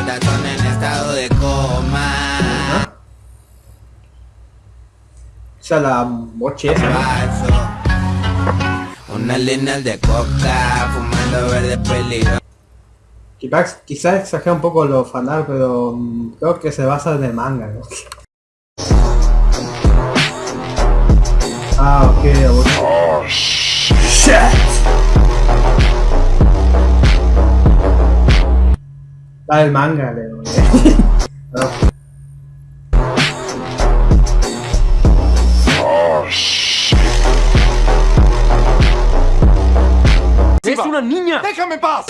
corazón en estado de coma. Esa la moche. Unas líneas de coca, fumando verde peligro. Quizás, quizás exagera un poco los fanart, pero mm, creo que se basa en el manga, ¿no? Ah, ok, ok. Da el manga, Leo. No. ¡Es una niña! ¡Déjame en paz!